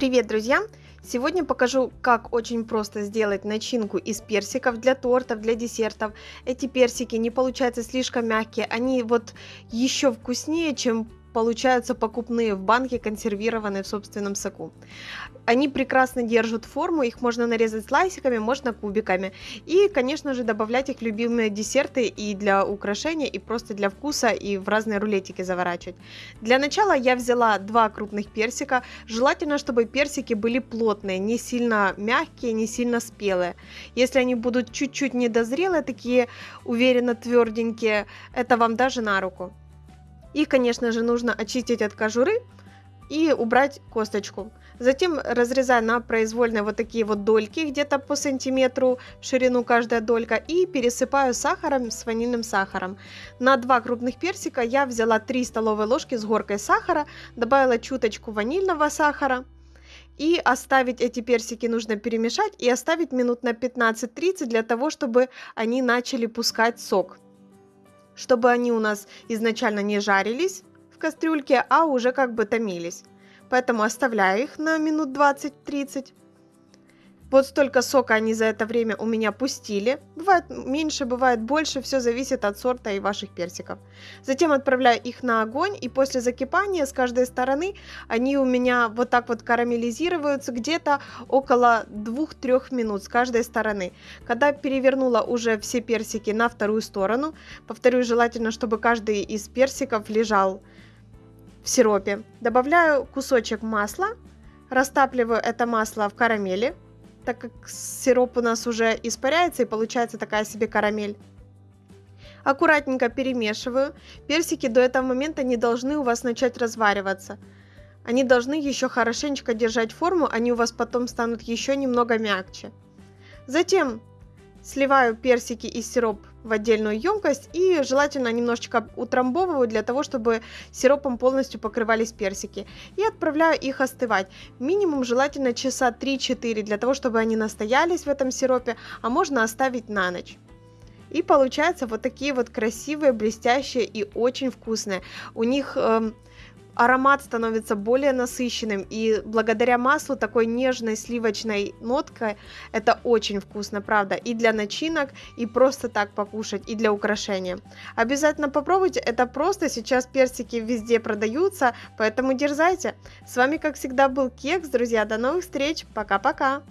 Привет, друзья! Сегодня покажу, как очень просто сделать начинку из персиков для тортов, для десертов. Эти персики не получаются слишком мягкие, они вот еще вкуснее, чем получаются покупные в банке, консервированные в собственном соку. Они прекрасно держат форму, их можно нарезать слайсиками, можно кубиками. И, конечно же, добавлять их в любимые десерты и для украшения, и просто для вкуса, и в разные рулетики заворачивать. Для начала я взяла два крупных персика. Желательно, чтобы персики были плотные, не сильно мягкие, не сильно спелые. Если они будут чуть-чуть недозрелые, такие уверенно тверденькие, это вам даже на руку. И, конечно же, нужно очистить от кожуры и убрать косточку. Затем разрезаю на произвольные вот такие вот дольки, где-то по сантиметру в ширину каждая долька, и пересыпаю сахаром с ванильным сахаром. На два крупных персика я взяла 3 столовые ложки с горкой сахара, добавила чуточку ванильного сахара. И оставить эти персики нужно перемешать и оставить минут на 15-30 для того, чтобы они начали пускать сок чтобы они у нас изначально не жарились в кастрюльке, а уже как бы томились. Поэтому оставляю их на минут 20-30. Вот столько сока они за это время у меня пустили. Бывает меньше, бывает больше, все зависит от сорта и ваших персиков. Затем отправляю их на огонь, и после закипания с каждой стороны они у меня вот так вот карамелизируются где-то около 2-3 минут с каждой стороны. Когда перевернула уже все персики на вторую сторону, повторю, желательно, чтобы каждый из персиков лежал в сиропе. Добавляю кусочек масла, растапливаю это масло в карамели, так как сироп у нас уже испаряется и получается такая себе карамель. Аккуратненько перемешиваю. Персики до этого момента не должны у вас начать развариваться. Они должны еще хорошенечко держать форму, они у вас потом станут еще немного мягче. Затем Сливаю персики и сироп в отдельную емкость и желательно немножечко утрамбовываю для того, чтобы сиропом полностью покрывались персики. И отправляю их остывать. Минимум желательно часа 3-4 для того, чтобы они настоялись в этом сиропе, а можно оставить на ночь. И получаются вот такие вот красивые, блестящие и очень вкусные. У них... Э, аромат становится более насыщенным, и благодаря маслу такой нежной сливочной ноткой это очень вкусно, правда, и для начинок, и просто так покушать, и для украшения. Обязательно попробуйте, это просто, сейчас персики везде продаются, поэтому дерзайте. С вами, как всегда, был Кекс, друзья, до новых встреч, пока-пока!